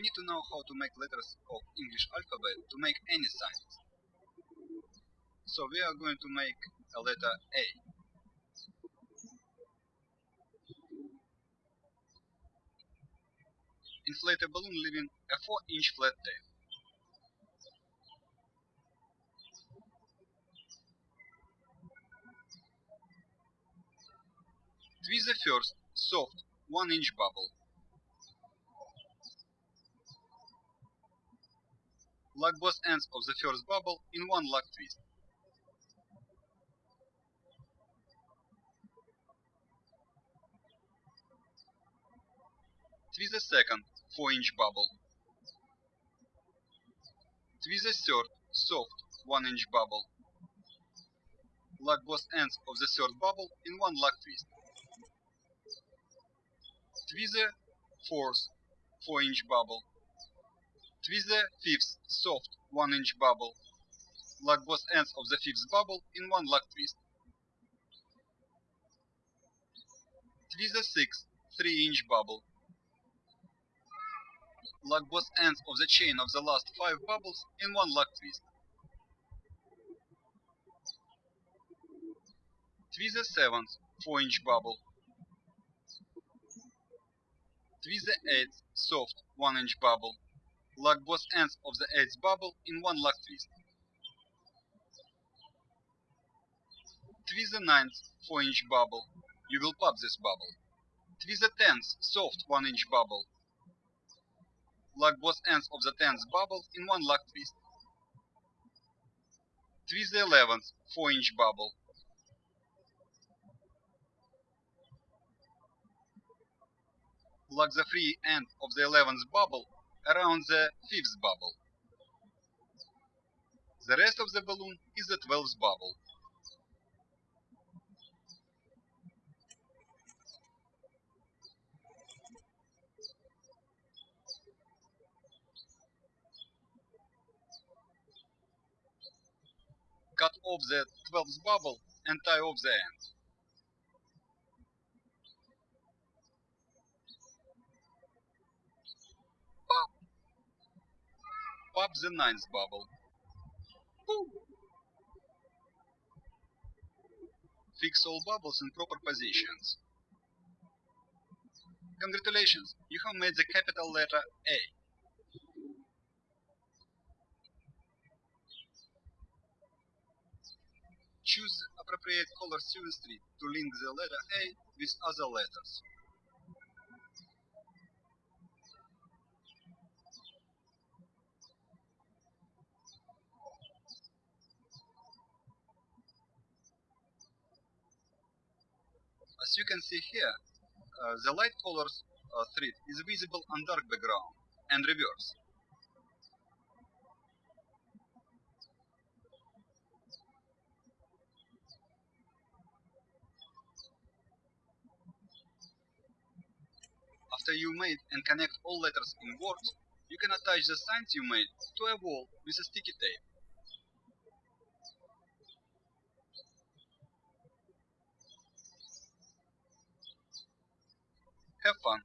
we need to know how to make letters of English alphabet to make any signs. So we are going to make a letter A. Inflate a balloon leaving a 4 inch flat tail. Twist the first, soft, 1 inch bubble. Lock both ends of the first bubble in one lock twist. Twist the second, 4 inch bubble. Twist the third, soft, 1 inch bubble. Lock both ends of the third bubble in one lock twist. Twist the fourth 4 inch bubble. Twist the fifth soft 1 inch bubble. Lock both ends of the fifth bubble in one lock twist. Twist the sixth 3 inch bubble. Lock both ends of the chain of the last 5 bubbles in one lock twist. Twist the seventh 4 inch bubble. Twist the 8th soft 1 inch bubble. Lock both ends of the 8th bubble in one lock twist. Twist the 9th 4 inch bubble. You will pop this bubble. Twist the 10th soft 1 inch bubble. Lock both ends of the 10th bubble in one lock twist. Twist the 11th 4 inch bubble. lock the free end of the 11th bubble around the 5th bubble. The rest of the balloon is the 12th bubble. Cut off the 12th bubble and tie off the end. Pop the ninth bubble. Fix all bubbles in proper positions. Congratulations, you have made the capital letter A. Choose appropriate color street to link the letter A with other letters. As you can see here, uh, the light colors uh, thread is visible on dark background and reverse. After you made and connect all letters in Word, you can attach the signs you made to a wall with a sticky tape. Have fun!